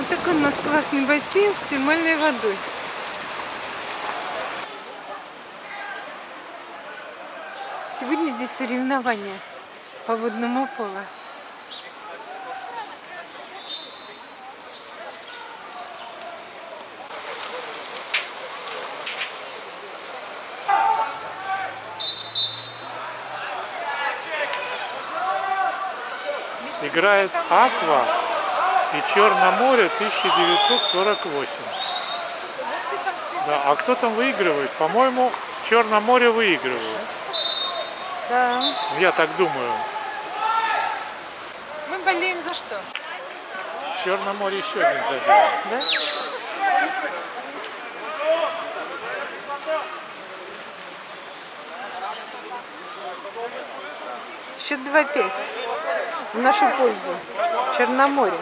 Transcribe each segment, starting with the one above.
Вот такой у нас классный бассейн с термальной водой. Сегодня здесь соревнования по водному полу. Играет Аква и Черноморе 1948. Да, а кто там выигрывает? По-моему, Черноморе выигрывает. Да. Я так думаю. Мы болеем за что? Черноморе еще один забил. Да? Счет 2-5 в нашу пользу. Черноморье.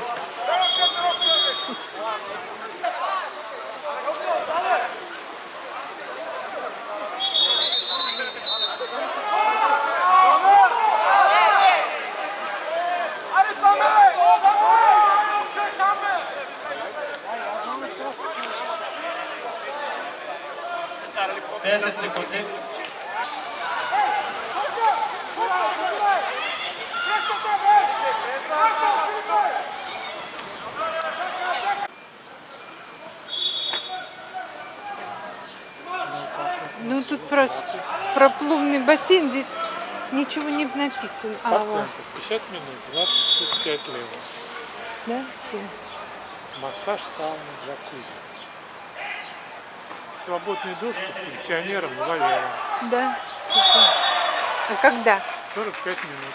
Ну тут про, про плувный бассейн здесь ничего не написано. А, вот, Пациентов 50 минут, 25 лево. да? Массаж, сауна, джакузи. Свободный доступ пенсионерам 2 лева. Да, супер. А когда? 45 минут.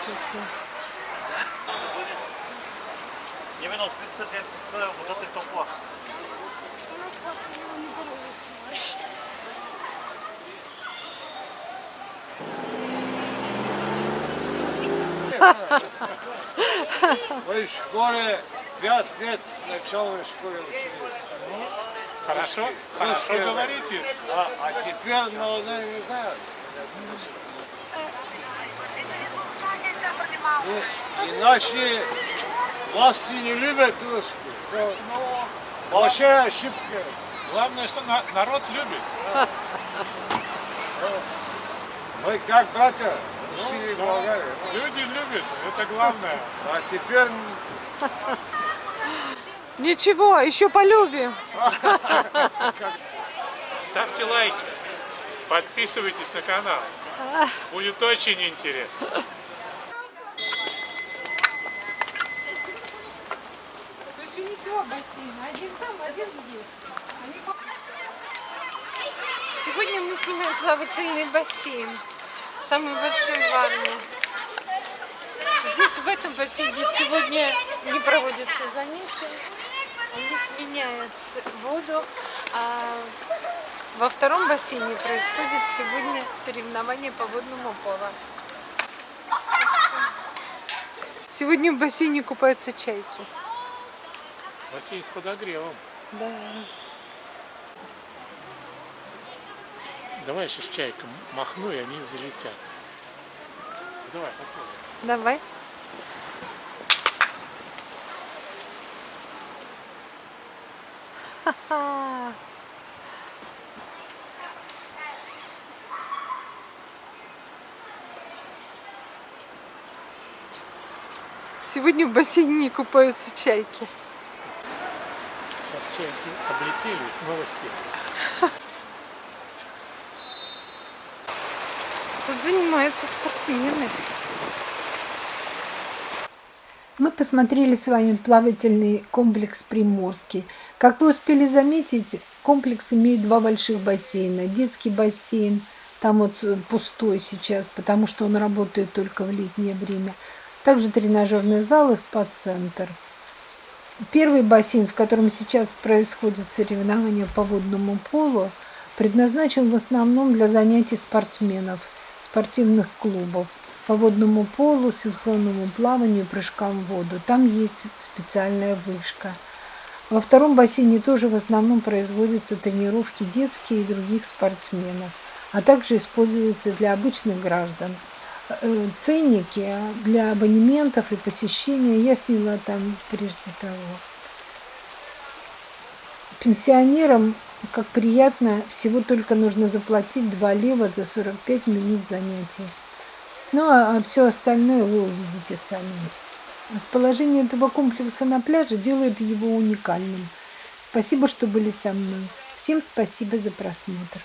Супер. Именно 30 лет вот этой толпа. Вы в школе пять лет в начале школы учились. Хорошо? Хорошо говорите. А, а теперь молодые не знают. И, и наши власти не любят русских. Это Большая ошибка. Главное, что на- народ любит. Мы как братья, и Болгария. Люди любят, это главное. А теперь Ничего, еще полюбим. Ставьте лайки, подписывайтесь на канал. Будет очень интересно. Короче, не два бассейна, один там, один здесь. Сегодня мы снимаем плавательный бассейн, самый большой в Варне. Здесь, в этом бассейне, сегодня не проводятся занятия, они сменяют воду, а во втором бассейне происходит сегодня соревнование по водному полу. Сегодня в бассейне купаются чайки. Бассейн с подогревом. Да. Давай я сейчас чайком махну, и они залетят. Давай, попробуй. Давай. Сегодня в бассейне не купаются чайки. Сейчас чайки облетели и снова сели. Тут занимаются спортсмены. Мы посмотрели с вами плавательный комплекс Приморский. Как вы успели заметить, комплекс имеет два больших бассейна. Детский бассейн, там вот пустой сейчас, потому что он работает только в летнее время. Также тренажерный зал и спа-центр. Первый бассейн, в котором сейчас происходит соревнование по водному полу, предназначен в основном для занятий спортсменов, спортивных клубов по водному полу, синхронному плаванию, прыжкам в воду. Там есть специальная вышка. Во втором бассейне тоже в основном производятся тренировки детские и других спортсменов, а также используются для обычных граждан. э, ценники для абонементов и посещения. Я сняла там прежде того. Пенсионерам, как приятно, всего только нужно заплатить 2 лева за 45 минут занятий. Ну а все остальное вы увидите сами. Расположение этого комплекса на пляже делает его уникальным. Спасибо, что были со мной. Всем спасибо за просмотр.